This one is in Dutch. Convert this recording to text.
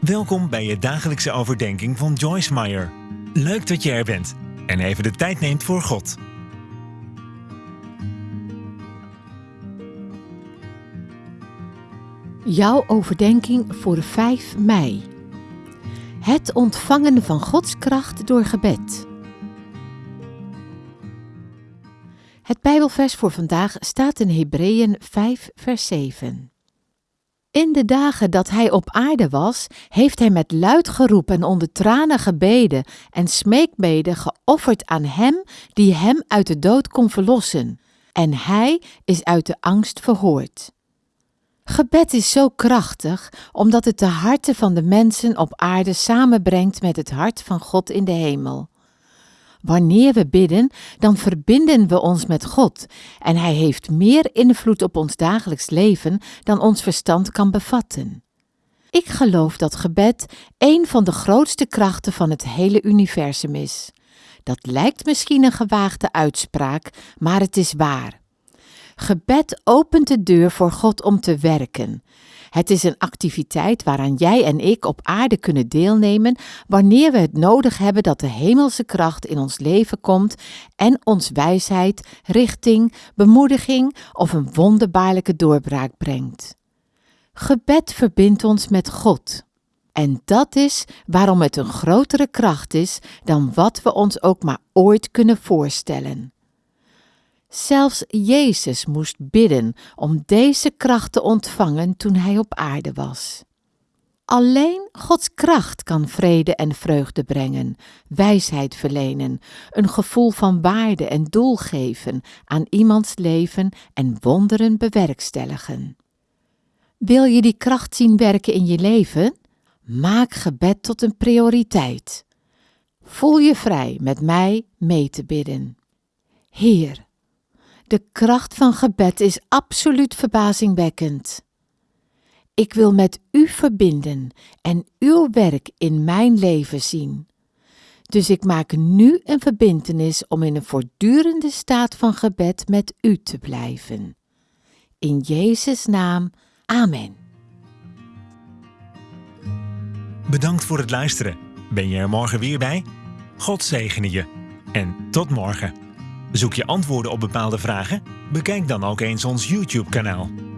Welkom bij je dagelijkse overdenking van Joyce Meyer. Leuk dat je er bent en even de tijd neemt voor God. Jouw overdenking voor 5 mei. Het ontvangen van Gods kracht door gebed. Het Bijbelvers voor vandaag staat in Hebreeën 5, vers 7. In de dagen dat hij op aarde was, heeft hij met luid geroep en onder tranen gebeden en smeekbeden geofferd aan hem die hem uit de dood kon verlossen. En hij is uit de angst verhoord. Gebed is zo krachtig omdat het de harten van de mensen op aarde samenbrengt met het hart van God in de hemel. Wanneer we bidden, dan verbinden we ons met God en Hij heeft meer invloed op ons dagelijks leven dan ons verstand kan bevatten. Ik geloof dat gebed een van de grootste krachten van het hele universum is. Dat lijkt misschien een gewaagde uitspraak, maar het is waar. Gebed opent de deur voor God om te werken. Het is een activiteit waaraan jij en ik op aarde kunnen deelnemen wanneer we het nodig hebben dat de hemelse kracht in ons leven komt en ons wijsheid, richting, bemoediging of een wonderbaarlijke doorbraak brengt. Gebed verbindt ons met God. En dat is waarom het een grotere kracht is dan wat we ons ook maar ooit kunnen voorstellen. Zelfs Jezus moest bidden om deze kracht te ontvangen toen hij op aarde was. Alleen Gods kracht kan vrede en vreugde brengen, wijsheid verlenen, een gevoel van waarde en doel geven aan iemands leven en wonderen bewerkstelligen. Wil je die kracht zien werken in je leven? Maak gebed tot een prioriteit. Voel je vrij met mij mee te bidden. Heer, de kracht van gebed is absoluut verbazingwekkend. Ik wil met u verbinden en uw werk in mijn leven zien. Dus ik maak nu een verbintenis om in een voortdurende staat van gebed met u te blijven. In Jezus' naam, Amen. Bedankt voor het luisteren. Ben je er morgen weer bij? God zegene je. En tot morgen. Zoek je antwoorden op bepaalde vragen? Bekijk dan ook eens ons YouTube-kanaal.